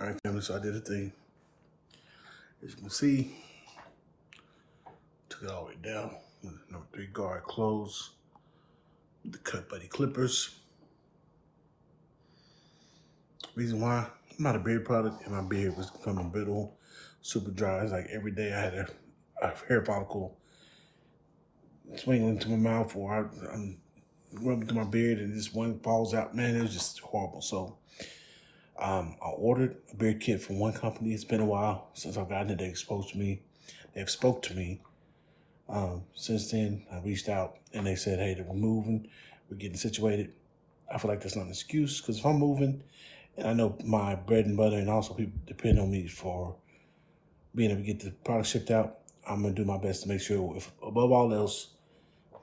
All right, family, so I did a thing. As you can see, took it all the way down. Number three guard close. The Cut Buddy Clippers. Reason why, I'm not a beard product and my beard was becoming brittle, super dry. It's like every day I had a, a hair follicle swinging into my mouth or I, I'm rubbing through my beard and this one falls out. Man, it was just horrible. So um, I ordered a beard kit from one company. It's been a while since I've gotten it. They exposed to me. They've spoke to me. Um, since then, I reached out and they said, hey, we're moving. We're getting situated. I feel like that's not an excuse because if I'm moving and I know my bread and butter and also people depend on me for being able to get the product shipped out, I'm going to do my best to make sure, if above all else,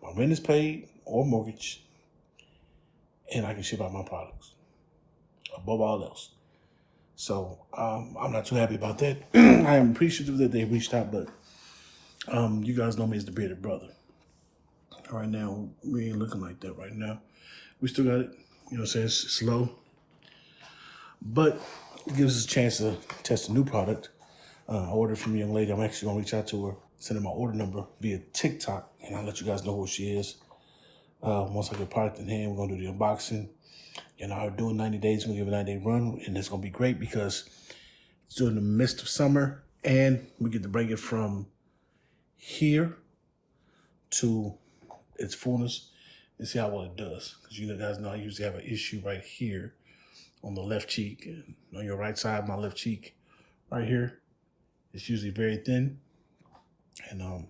my rent is paid or mortgage and I can ship out my products above all else. So um, I'm not too happy about that. I am appreciative that they reached out, but um, you guys know me as the bearded brother. Right now, we ain't looking like that right now. We still got it, you know what I'm saying? It's slow, but it gives us a chance to test a new product. Uh, I ordered from a young lady. I'm actually gonna reach out to her, send her my order number via TikTok, and I'll let you guys know who she is. Uh, once I get product in hand, we're gonna do the unboxing. You know, I'm doing 90 days, we're gonna give a 90 day run, and it's gonna be great because it's during the midst of summer, and we get to bring it from here to its fullness and see how well it does. Because you guys know I usually have an issue right here on the left cheek and on your right side, my left cheek right here. It's usually very thin and um,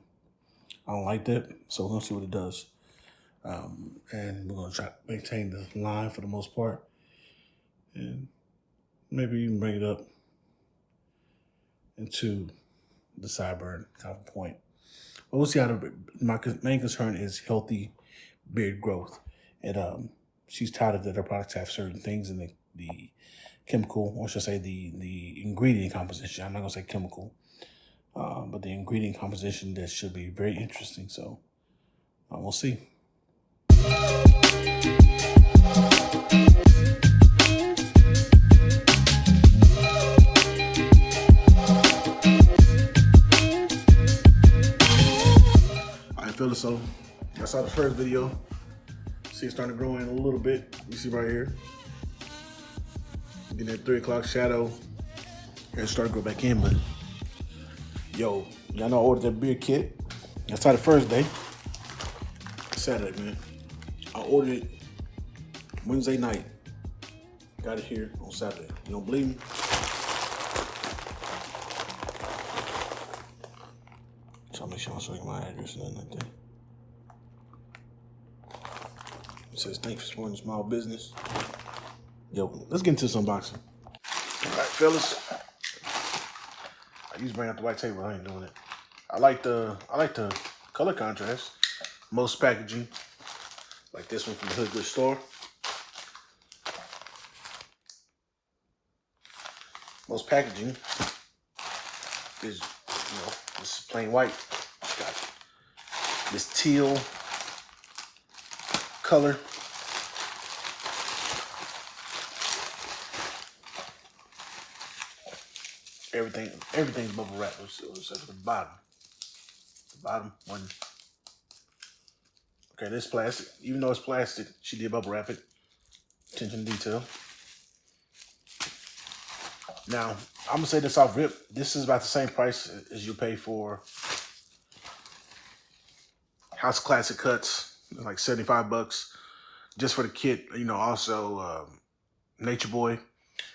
I don't like that. So we're gonna see what it does. Um, and we're gonna try to maintain the line for the most part and maybe even bring it up into the sideburn kind of point. But we'll see how the, my main concern is healthy beard growth. And um, she's touted that her products have certain things in the, the chemical, or should I say the, the ingredient composition. I'm not gonna say chemical, uh, but the ingredient composition that should be very interesting. So uh, we'll see. I so. I saw the first video. See it starting to grow in a little bit. You see right here. Getting that three o'clock shadow. And it started to grow back in, but yo, y'all know I ordered that beer kit. That's how the first day. Saturday, man. I ordered it Wednesday night. Got it here on Saturday. You don't believe me? So I'll make my address and nothing like that. It says thanks for supporting small business. Yo, let's get into this unboxing. All right, fellas. I used to bring out the white table. I ain't doing it. I like the I like the color contrast. Most packaging, like this one from the Hood Good Store. Most packaging is, you know, this is plain white. It's got this teal color. Everything, everything's bubble wrap except for the bottom. The bottom one. Okay, this plastic. Even though it's plastic, she did bubble wrap it. Attention to detail. Now, I'm gonna say this off rip. This is about the same price as you pay for House Classic Cuts, like 75 bucks just for the kit. You know, also um, Nature Boy,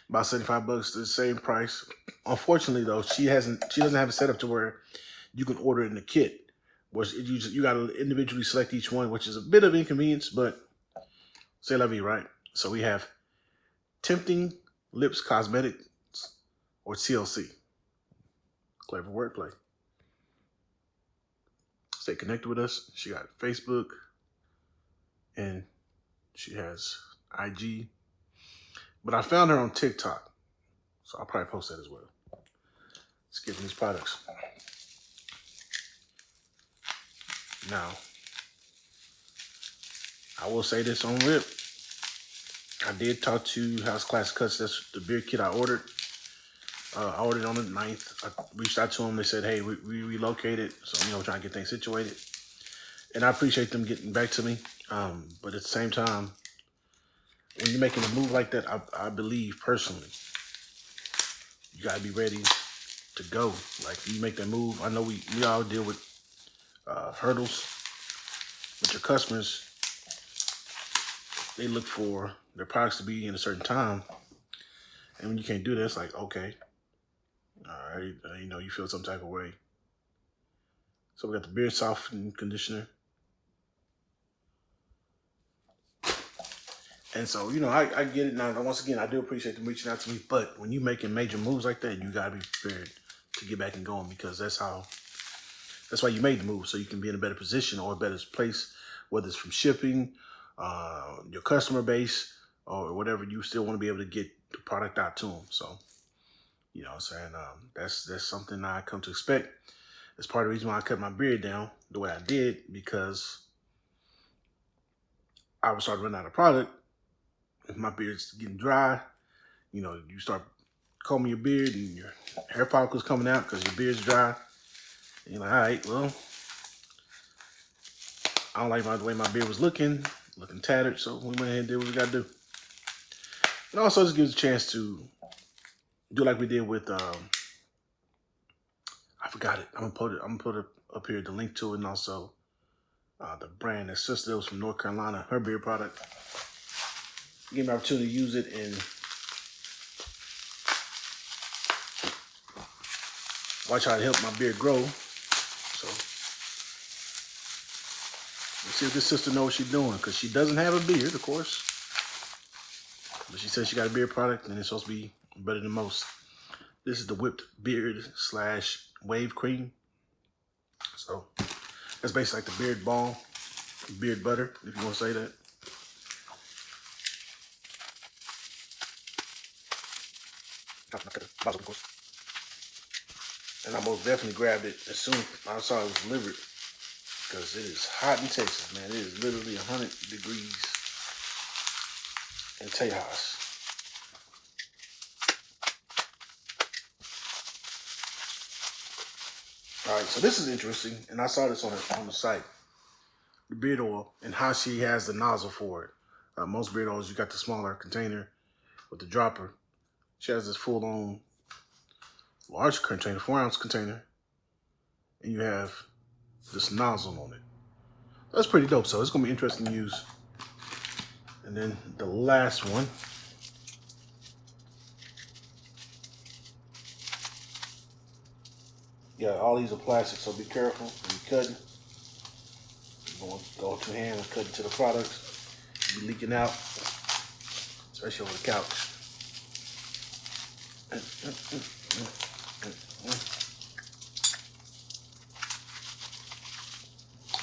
about 75 bucks, the same price. Unfortunately, though, she hasn't. She doesn't have a setup to where you can order in the kit. Which you you got to individually select each one, which is a bit of inconvenience, but say la vie, right? So we have Tempting Lips Cosmetics or TLC. Clever wordplay. Stay connected with us. She got Facebook and she has IG. But I found her on TikTok. So I'll probably post that as well. Let's get these products. Now, I will say this on rip. I did talk to House Class Cuts. That's the beer kit I ordered. Uh, I ordered on the 9th. I reached out to them. They said, hey, we, we relocated. So, you know, trying to get things situated. And I appreciate them getting back to me. Um, but at the same time, when you're making a move like that, I, I believe personally, you got to be ready to go. Like, you make that move. I know we, we all deal with uh, hurdles, but your customers, they look for their products to be in a certain time. And when you can't do that, it's like, okay, all right, uh, you know, you feel some type of way. So we got the beard softening conditioner. And so, you know, I, I get it now. Once again, I do appreciate them reaching out to me. But when you're making major moves like that, you got to be prepared to get back and going because that's how, that's why you made the move. So you can be in a better position or a better place, whether it's from shipping, uh, your customer base, or whatever. You still want to be able to get the product out to them. So, you know what I'm saying? Um, that's, that's something I come to expect. That's part of the reason why I cut my beard down the way I did because I was starting to run out of product if my beard's getting dry, you know, you start combing your beard and your hair follicles coming out because your beard's dry. And you're like, all right, well, I don't like my, the way my beard was looking, looking tattered. So we went ahead and did what we got to do. And also just gives a chance to do like we did with, um, I forgot it. I'm gonna put it, I'm gonna put it up here, the link to it and also uh, the brand that sister was from North Carolina, her beard product give me opportunity to use it and watch how it help my beard grow. So let's see if this sister knows what she's doing because she doesn't have a beard, of course. But she says she got a beard product and it's supposed to be better than most. This is the whipped beard slash wave cream. So that's basically like the beard balm, beard butter, if you want to say that. And I most definitely grabbed it as soon as I saw it was delivered. Because it is hot in Texas, man. It is literally 100 degrees in Tejas. All right, so this is interesting, and I saw this on the, on the site. The beard oil and how she has the nozzle for it. Uh, most beard oils, you got the smaller container with the dropper. She has this full-on large container, four ounce container, and you have this nozzle on it. That's pretty dope. So it's gonna be interesting to use. And then the last one. Yeah, all these are plastic, so be careful when you're cutting. You going go with your hand and cut into the products. Be leaking out, especially over the couch.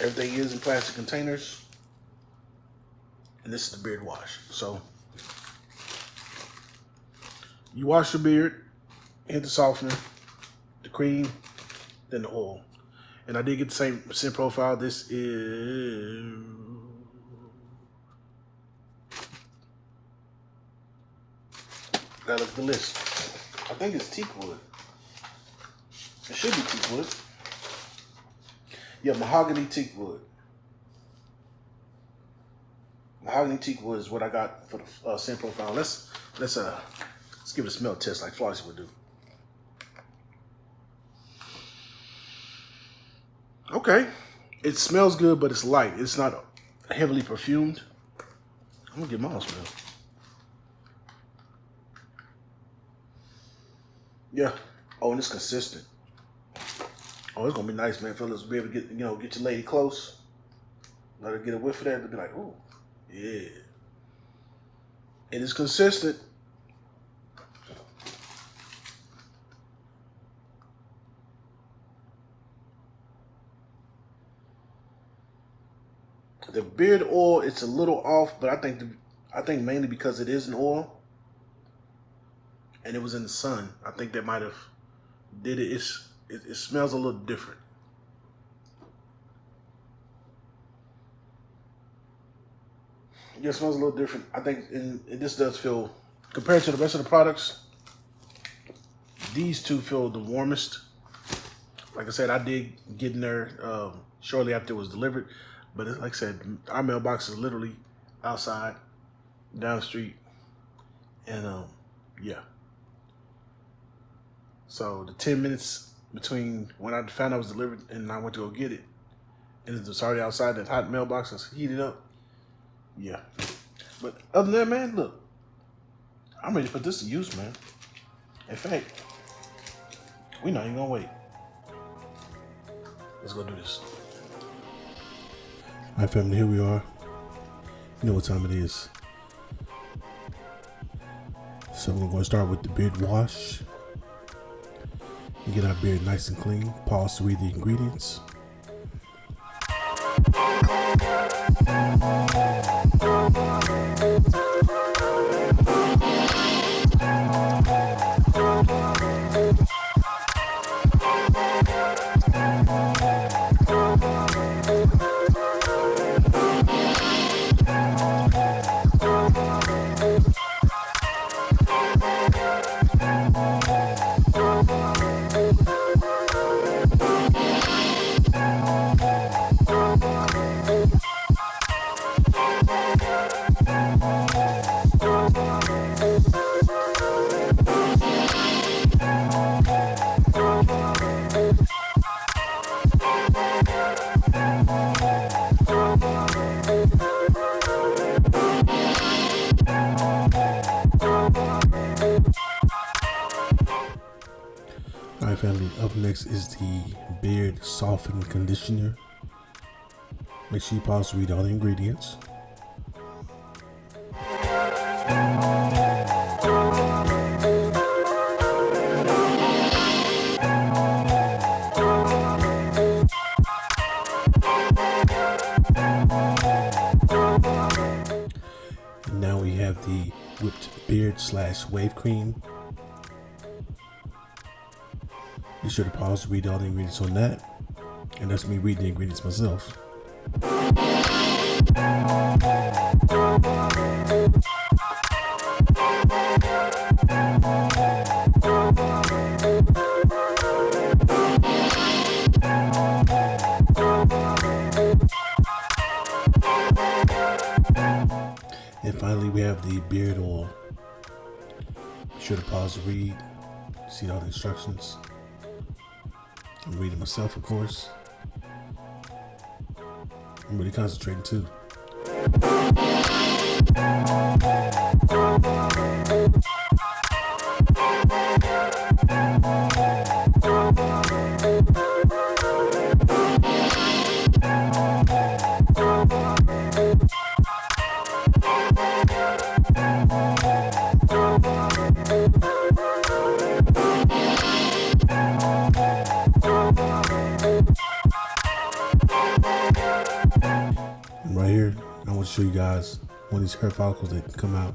Everything is in plastic containers. And this is the beard wash. So you wash your beard, hit the softener, the cream, then the oil. And I did get the same scent profile. This is that is the list. I think it's teak wood. It should be teak wood. Yeah, mahogany teak wood. Mahogany teak wood is what I got for the uh, scent profile. Let's let's uh let's give it a smell test like Flossie would do. Okay, it smells good, but it's light. It's not heavily perfumed. I'm gonna get my own smell. Yeah. Oh, and it's consistent. Oh, it's gonna be nice, man. Fellas, be able to get you know get your lady close, let her get a whiff of that, to be like, oh, yeah. It's consistent. The beard oil, it's a little off, but I think the, I think mainly because it is an oil and it was in the sun. I think that might have did it. It's it, it smells a little different. It smells a little different. I think and this does feel, compared to the rest of the products, these two feel the warmest. Like I said, I did get in there um, shortly after it was delivered. But like I said, our mailbox is literally outside, down the street. And um, yeah. So the 10 minutes between when I found it was delivered and I went to go get it, and it was already outside, that hot mailbox is heated up. Yeah. But other than that, man, look, I'm ready to put this to use, man. In fact, we're not even gonna wait. Let's go do this. All right, family, here we are. You know what time it is. So we're to start with the beard wash. Get our beard nice and clean. Pause to read the ingredients. Family, up next is the Beard Soften Conditioner. Make sure you pause to read all the ingredients. And now we have the whipped beard slash wave cream. Be sure to pause to read all the ingredients on that. And that's me reading the ingredients myself. And finally, we have the beard oil. Be sure to pause to read, see all the instructions. I'm reading myself, of course. I'm really concentrating too. Show you guys of these hair follicles that come out.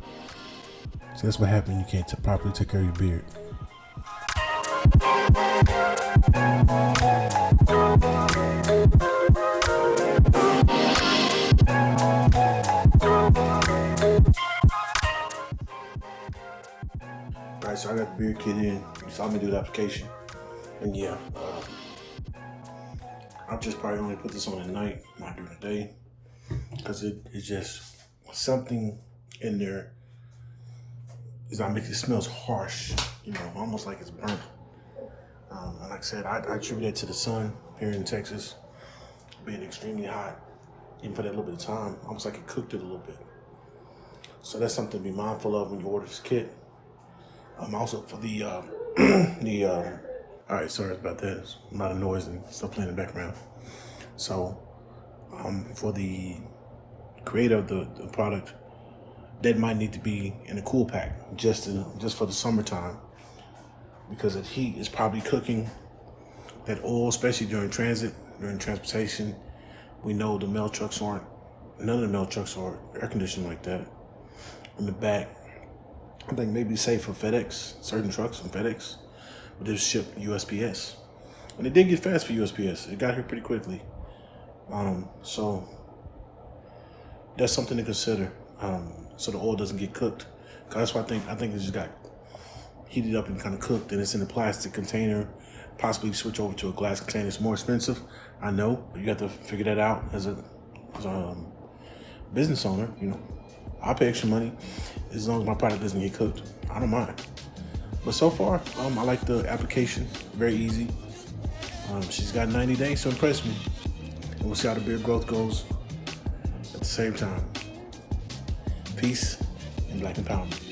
So that's what happens you can't properly take care of your beard. All right, so I got the beard kit in. You saw me do the application. And yeah, um, I'll just probably only put this on at night, not during the day. Because it, it's just something in there is not making it smells harsh, you know, almost like it's burnt. Um, and like I said, I, I attribute that to the sun here in Texas being extremely hot, even for that little bit of time, almost like it cooked it a little bit. So that's something to be mindful of when you order this kit. Um, also for the uh, the um, all right, sorry about that. A lot of noise and stuff playing in the background. So um, for the creator of the, the product, that might need to be in a cool pack just to, just for the summertime because the heat is probably cooking that oil, especially during transit, during transportation. We know the mail trucks aren't, none of the mail trucks are air conditioned like that. In the back, I think maybe safe for FedEx, certain trucks from FedEx, but they ship USPS. And it did get fast for USPS. It got here pretty quickly. Um, so that's something to consider. Um, so the oil doesn't get cooked. That's why I think I think it just got heated up and kind of cooked, and it's in a plastic container. Possibly switch over to a glass container. It's more expensive. I know. You have to figure that out as a, as a um, business owner. You know, I'll pay extra money as long as my product doesn't get cooked. I don't mind. But so far, um, I like the application. Very easy. Um, she's got 90 days to impress me. And we'll see how the beard growth goes the same time. Peace and black empowerment.